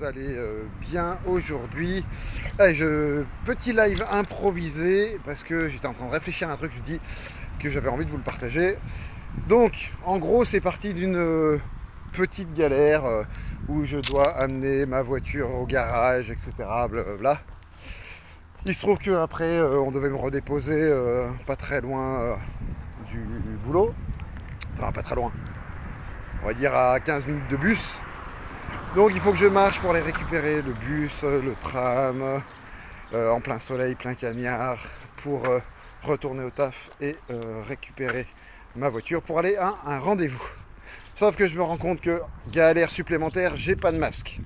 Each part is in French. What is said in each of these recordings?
Vous allez euh, bien aujourd'hui Eh, je, Petit live improvisé parce que j'étais en train de réfléchir à un truc, je dis que j'avais envie de vous le partager. Donc, en gros, c'est parti d'une euh, petite galère euh, où je dois amener ma voiture au garage, etc. Blablabla. Il se trouve qu'après, on devait me redéposer pas très loin du boulot. Enfin, pas très loin. On va dire à 15 minutes de bus. Donc il faut que je marche pour aller récupérer le bus, le tram, euh, en plein soleil, plein cagnard, pour euh, retourner au taf et euh, récupérer ma voiture pour aller à un rendez-vous. Sauf que je me rends compte que galère supplémentaire, j'ai pas de masque.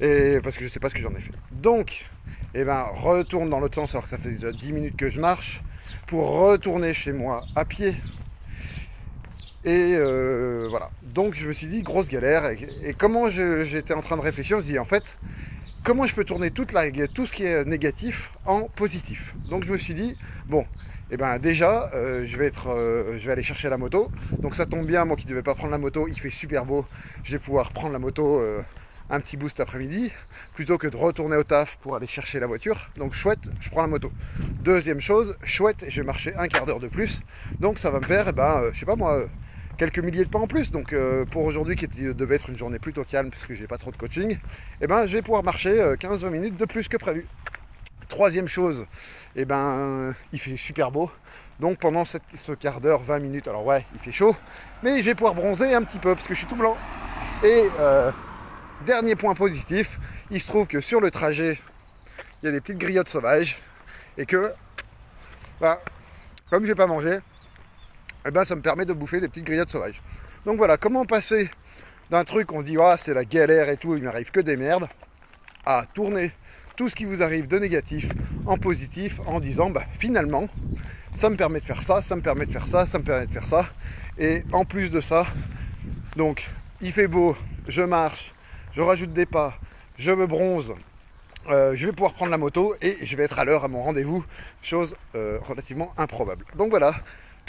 Et parce que je sais pas ce que j'en ai fait. Donc, eh ben, retourne dans l'autre sens alors que ça fait déjà 10 minutes que je marche pour retourner chez moi à pied et euh, voilà. Donc je me suis dit, grosse galère. Et, comment j'étais en train de réfléchir, je me suis dit, en fait, comment je peux tourner toute la, tout ce qui est négatif en positif? Donc je me suis dit, bon, eh ben déjà, euh, je, vais être, euh, je vais aller chercher la moto. Donc ça tombe bien, moi qui ne devais pas prendre la moto, il fait super beau. Je vais pouvoir prendre la moto un petit boost après-midi, plutôt que de retourner au taf pour aller chercher la voiture. Donc chouette, je prends la moto. Deuxième chose, chouette, je vais marcher un quart d'heure de plus. Donc ça va me faire, eh ben, je sais pas moi, quelques milliers de pas en plus. Donc euh, pour aujourd'hui qui devait être une journée plutôt calme puisque j'ai pas trop de coaching, eh ben je vais pouvoir marcher 15-20 euh, minutes de plus que prévu. Troisième chose, eh ben il fait super beau. Donc pendant ce quart d'heure, 20 minutes, alors ouais, il fait chaud, mais je vais pouvoir bronzer un petit peu parce que je suis tout blanc. Et euh, dernier point positif, il se trouve que sur le trajet, il y a des petites griottes sauvages et que, bah, comme je vais pas manger, eh ben, ça me permet de bouffer des petites grillades sauvages. Donc voilà, comment passer d'un truc, on se dit, ah, c'est la galère et tout, il m'arrive que des merdes, à tourner tout ce qui vous arrive de négatif en positif en disant, bah, finalement, ça me permet de faire ça, ça me permet de faire ça, ça me permet de faire ça. Et en plus de ça, donc, il fait beau, je marche, je rajoute des pas, je me bronze, euh, je vais pouvoir prendre la moto et je vais être à l'heure à mon rendez-vous, chose euh, relativement improbable. Donc voilà,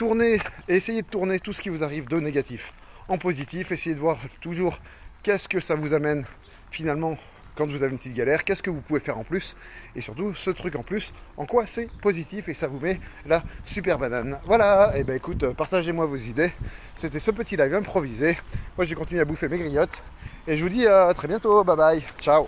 tournez, essayez de tourner tout ce qui vous arrive de négatif en positif, essayez de voir toujours qu'est-ce que ça vous amène finalement quand vous avez une petite galère, qu'est-ce que vous pouvez faire en plus, et surtout ce truc en plus, en quoi c'est positif et ça vous met la super banane. Voilà, et eh ben écoute, partagez-moi vos idées. C'était ce petit live improvisé. Moi j'ai continué à bouffer mes griottes, et je vous dis à très bientôt, bye bye, ciao